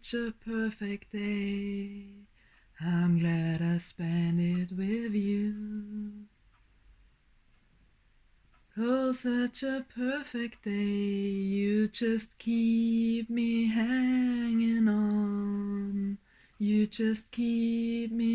such a perfect day. I'm glad I spent it with you. Oh, such a perfect day. You just keep me hanging on. You just keep me.